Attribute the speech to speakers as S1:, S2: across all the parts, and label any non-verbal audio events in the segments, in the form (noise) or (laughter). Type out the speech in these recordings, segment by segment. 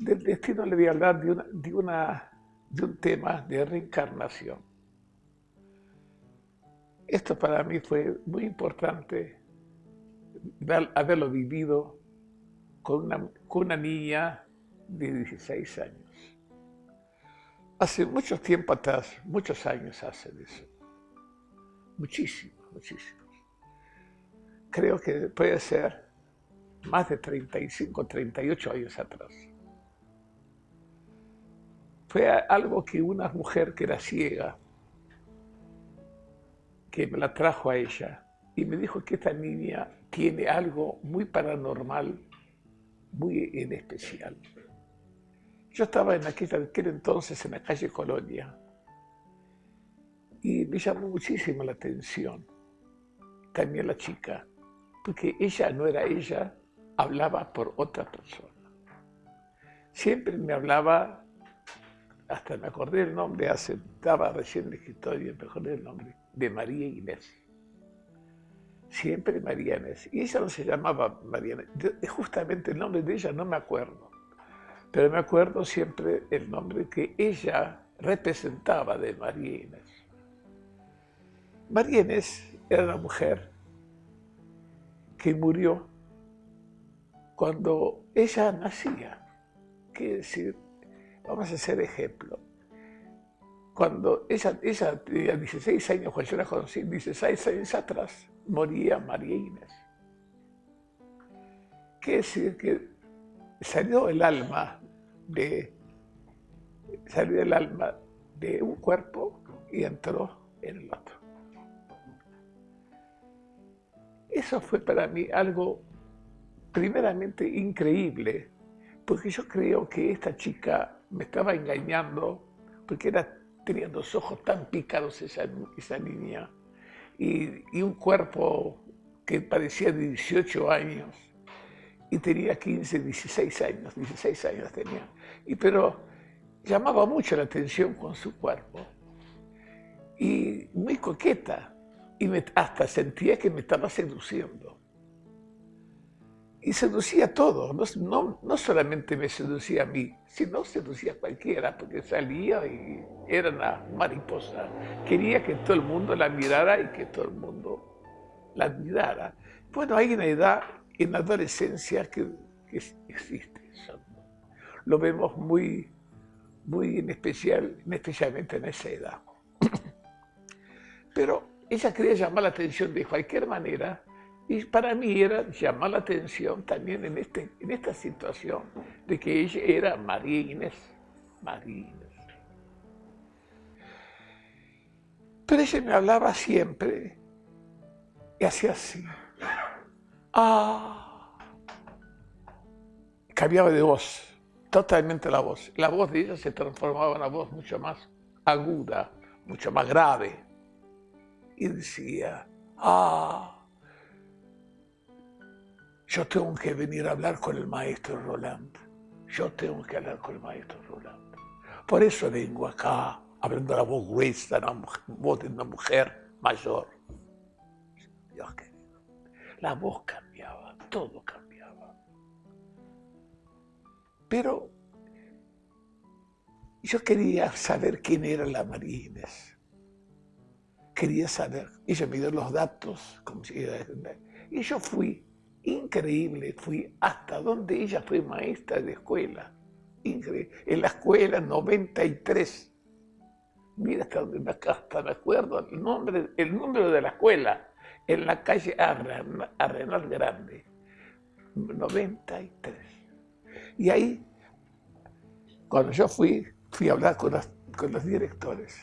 S1: del destino le voy a hablar de, un tema de reencarnación. Esto para mí fue muy importante haberlo vivido con una, niña de 16 años. Hace mucho tiempo atrás, muchos años hace eso. Muchísimos, muchísimos. Creo que puede ser más de 35, 38 años atrás. Fue algo que una mujer que era ciega, que me la trajo a ella y me dijo que esta niña tiene algo muy paranormal, muy en especial. Yo estaba en aquel, aquel entonces en la calle Colonia y me llamó muchísimo la atención también la chica, porque ella no era ella, hablaba por otra persona. Siempre me hablaba, hasta me acordé el nombre, hace, estaba recién escritorio, me acordé el nombre, de María Inés. Siempre María Inés. Y ella no se llamaba María Inés. Justamente el nombre de ella no me acuerdo. Pero me acuerdo siempre el nombre que ella representaba de María Inés. María Inés era una mujer que murió cuando ella nacía. Quiere decir, vamos a hacer ejemplo cuando ella, ella tenía 16 años, cuando yo la conocí, 16 años atrás, moría María Inés. Quiere decir que salió el alma de, salió el alma de un cuerpo y entró en el otro. Eso fue para mí algo primeramente increíble, porque yo creo que esta chica me estaba engañando, porque era tenía los ojos tan picados esa, esa niña y, un cuerpo que parecía de 18 años y tenía 15, 16 años, 16 años tenía. Y, pero llamaba mucho la atención con su cuerpo y muy coqueta y hasta sentía que me estaba seduciendo y seducía a todos, no, no, solamente me seducía a mí, sino seducía a cualquiera, porque salía y era una mariposa. Quería que todo el mundo la mirara y que todo el mundo la admirara. Bueno, hay una edad en la adolescencia que, existe eso. Lo vemos muy, muy en especial, especialmente en esa edad. (coughs) Pero ella quería llamar la atención de cualquier manera y para mí era llamar la atención también en, este, en esta situación de que ella era María Inés. María Inés. Pero ella me hablaba siempre y hacía así. Ah. Cambiaba de voz, totalmente la voz. La voz de ella se transformaba en una voz mucho más aguda, mucho más grave. Y decía, ah yo tengo que venir a hablar con el maestro Roland. Yo tengo que hablar con el maestro Roland. Por eso vengo acá, hablando la voz gruesa, la voz de una mujer mayor. Dios querido. La voz cambiaba, todo cambiaba. Pero yo quería saber quién era la Marines. Quería saber. Ella me dio los datos, como si, y yo fui Increíble, fui hasta donde ella fue maestra de escuela. Increíble. En la escuela 93. Mira hasta hasta me acuerdo el, nombre, el número de la escuela. En la calle Arenal Grande. 93. Y ahí, cuando yo fui, fui a hablar con, con los directores.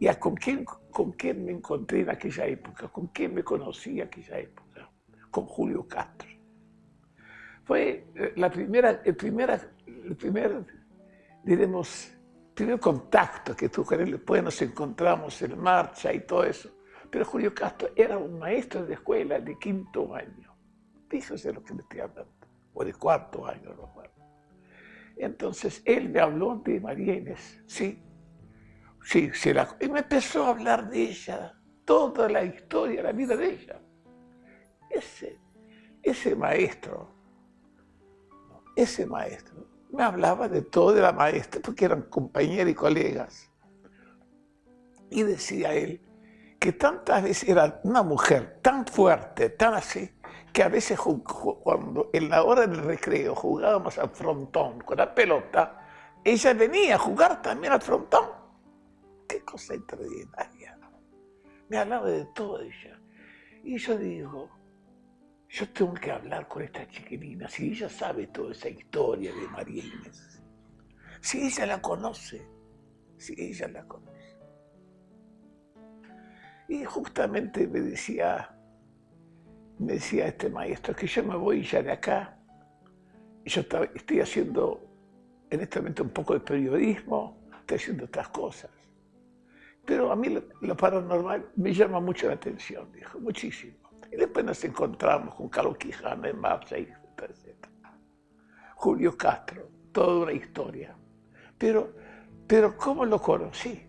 S1: ¿Y a con quién, con quién me encontré en aquella época? ¿Con quién me conocí en aquella época? Con Julio Castro. Fue eh, la primera, el, primera, el primer, diremos, primer contacto que tú con él, después nos encontramos en marcha y todo eso. Pero Julio Castro era un maestro de escuela de quinto año. Fíjese lo que le estoy hablando. O de cuarto año, no Entonces, él me habló de María Inés. Sí, sí, sí y me empezó a hablar de ella, toda la historia, la vida de ella. Ese, ese maestro, ese maestro me hablaba de todo de la maestra, porque eran compañeros y colegas. Y decía él que tantas veces era una mujer tan fuerte, tan así, que a veces cuando en la hora del recreo jugábamos al frontón con la pelota, ella venía a jugar también al frontón. Qué cosa extraordinaria. Me hablaba de todo ella. Y yo digo, yo tengo que hablar con esta chiquilina, si ella sabe toda esa historia de María Inés, si ella la conoce, si ella la conoce. Y justamente me decía, me decía este maestro que yo me voy ya de acá, yo estoy haciendo en este momento un poco de periodismo, estoy haciendo otras cosas. Pero a mí lo, paranormal me llama mucho la atención, dijo, muchísimo. Después nos encontramos con Carlos Quijano en Marcha, etc. Julio Castro, toda una historia. Pero, pero ¿cómo lo conocí?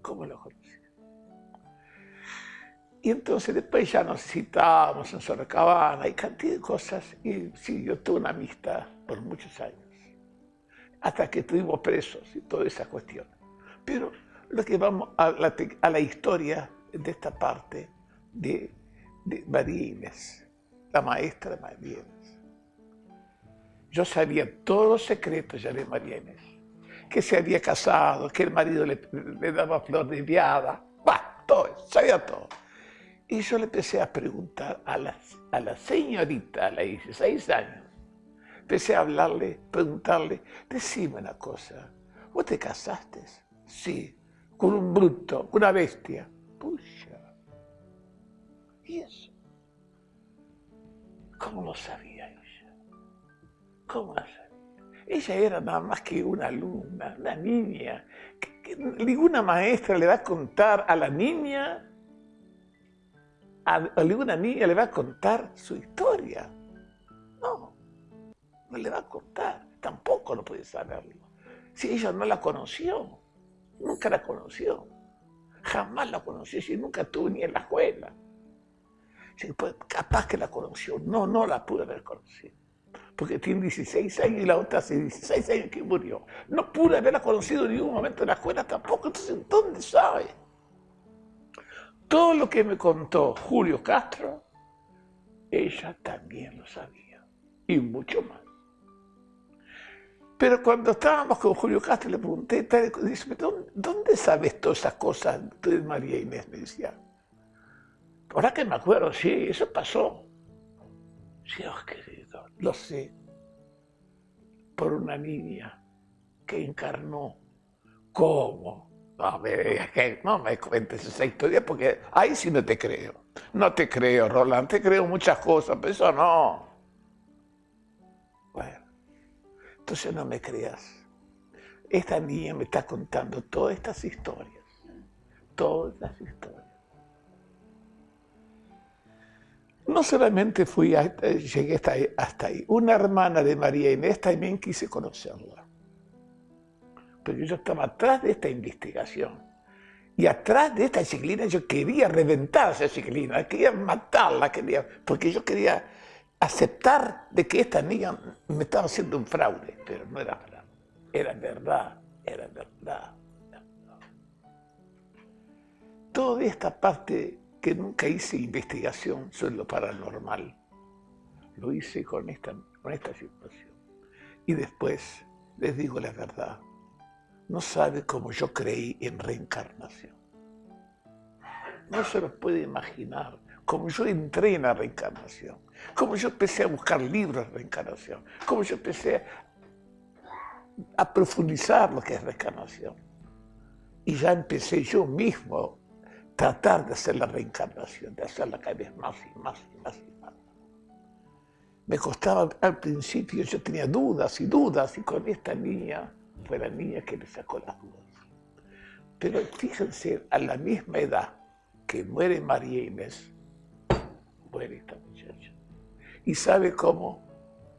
S1: ¿Cómo lo conocí? Y entonces después ya nos citábamos en Sorocabana y cantidad de cosas. Y sí, yo tuve una amistad por muchos años. Hasta que estuvimos presos y toda esa cuestión. Pero lo que vamos a a la historia de esta parte de, de la maestra de María Inés. Yo sabía todos los secretos ya de María. Que se había casado, que el marido le, daba flor de viada. Bah, todo, sabía todo. Y yo le empecé a preguntar a la, a la señorita, a la 16 años, empecé a hablarle, preguntarle, decime una cosa, ¿vos te casaste? Sí, con un bruto, una bestia. Pucha. ¿Y eso? ¿Cómo lo sabía ella? ¿Cómo lo sabía? Ella era nada más que una alumna, una niña. ninguna maestra le va a contar a la niña a alguna niña le va a contar su historia. No, no le va a contar, tampoco no puede saberlo. Si ella no la conoció, nunca la conoció, jamás la conoció, si nunca estuvo ni en la escuela. Pues, capaz que la conoció, no, no la pude haber conocido. Porque tiene 16 años y la otra hace 16 años que murió. No pude haberla conocido en ningún momento en la escuela tampoco, entonces ¿dónde sabe? Todo lo que me contó Julio Castro, ella también lo sabía, y mucho más. Pero cuando estábamos con Julio Castro, le pregunté, dice, ¿dónde sabes todas esas cosas de María Inés? Me decía. Ahora que me acuerdo, sí, eso pasó. Dios querido, lo sé. Por una niña que encarnó. ¿Cómo? No me, no me cuentes esa historia porque ahí sí no te creo. No te creo, Roland, te creo muchas cosas, pero eso no. Bueno, entonces no me creas. Esta niña me está contando todas estas historias. Todas las historias. No solamente fui llegué hasta ahí, hasta ahí. Una hermana de María Inés también quise conocerla pero yo estaba atrás de esta investigación. Y atrás de esta ciclina yo quería reventar a esa ciclina, quería matarla, quería, porque yo quería aceptar de que esta niña me estaba haciendo un fraude, pero no era fraude, era verdad, era verdad. Toda esta parte que nunca hice investigación sobre lo paranormal, lo hice con esta, con esta situación. Y después les digo la verdad, no sabe cómo yo creí en reencarnación. No se lo puede imaginar cómo yo entré en la reencarnación, cómo yo empecé a buscar libros de reencarnación, cómo yo empecé a profundizar lo que es reencarnación. Y ya empecé yo mismo a tratar de hacer la reencarnación, de hacerla cada vez más y más y más y más. Me costaba al principio, yo tenía dudas y dudas, y con esta niña fue la niña que le sacó las dudas. Pero fíjense, a la misma edad que muere María Inés, muere esta muchacha. ¿Y sabe cómo?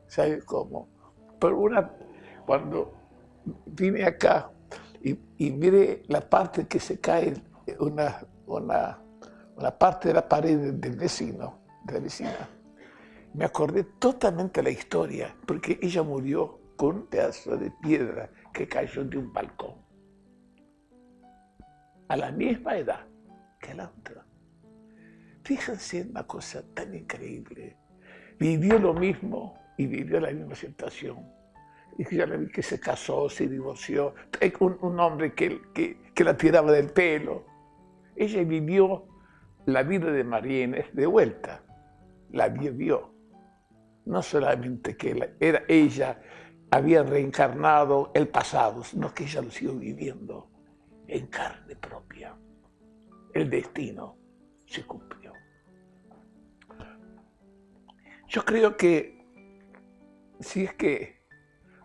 S1: ¿Sabe cómo? Por una, cuando vine acá y, y mire la parte que se cae, una, una, una parte de la pared del vecino, de la vecina, me acordé totalmente la historia, porque ella murió con un pedazo de piedra que cayó de un balcón. A la misma edad que la otra. Fíjense en una cosa tan increíble. Vivió lo mismo y vivió la misma situación. Y que se casó, se divorció. Un, un hombre que, que, que, la tiraba del pelo. Ella vivió la vida de María de vuelta. La vivió. No solamente que era ella había reencarnado el pasado, sino que ella lo siguió viviendo en carne propia. El destino se cumplió. Yo creo que si es que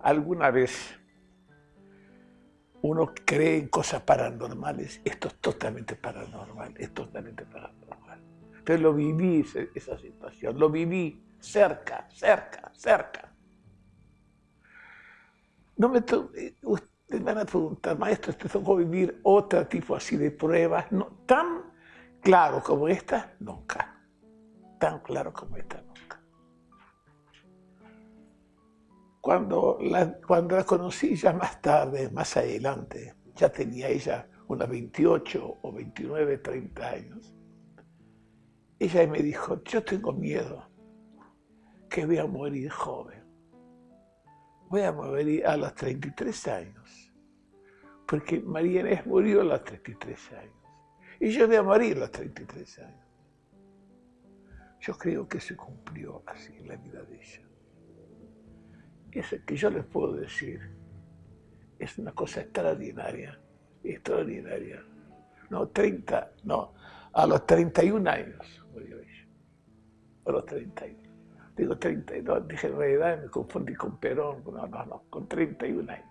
S1: alguna vez uno cree en cosas paranormales, esto es totalmente paranormal, es totalmente paranormal. Pero lo viví esa situación, lo viví cerca, cerca, cerca. No me eh, ustedes van a preguntar, maestro, ¿te tocó vivir otro tipo así de pruebas? No, tan claro como esta, nunca. Tan claro como esta, Cuando la, conocí ya más tarde, más adelante, ya tenía ella unos 28 o 29, 30 años, ella me dijo, yo tengo miedo que voy a morir joven voy a morir a los 33 años, porque María Inés murió a los 33 años, y yo voy a morir a los 33 años. Yo creo que se cumplió así la vida de ella. Eso que yo les puedo decir es una cosa extraordinaria, extraordinaria. No, 30, no, a los 31 años murió ella, a los 31 digo 32, dije en realidad me confundí con Perón, no, no, no, con 31 años.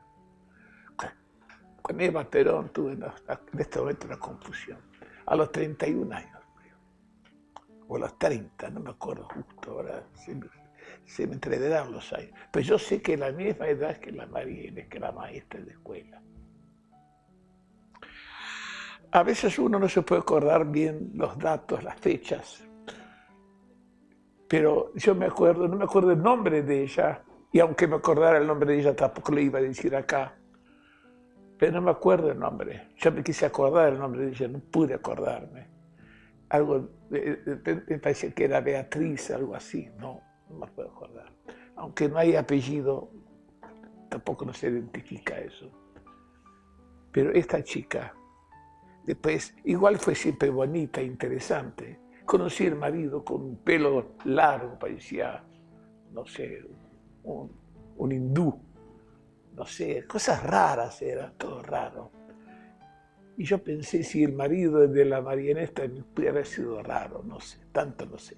S1: Con Eva Perón tuve en este momento una confusión. A los 31 años, o a los 30, no me acuerdo justo, ahora me, se me entreverán los años. Pero yo sé que la misma edad que la María que la maestra de escuela. A veces uno no se puede acordar bien los datos, las fechas, pero yo me acuerdo, no me acuerdo el nombre de ella, y aunque me acordara el nombre de ella tampoco le iba a decir acá, pero no me acuerdo el nombre. Yo me quise acordar el nombre de ella, no pude acordarme. Algo, me parecía que era Beatriz, algo así, no, no me puedo acordar. Aunque no hay apellido, tampoco no se identifica eso. Pero esta chica, después, igual fue siempre bonita, interesante, Conocí al marido con un pelo largo, parecía, no sé, un, hindú. No sé, cosas raras era, todo raro. Y yo pensé si el marido de la Marianesta pudiera haber sido raro, no sé, tanto no sé.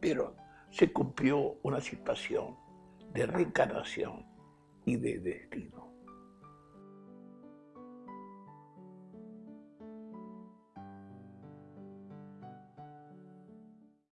S1: Pero se cumplió una situación de reencarnación y de destino.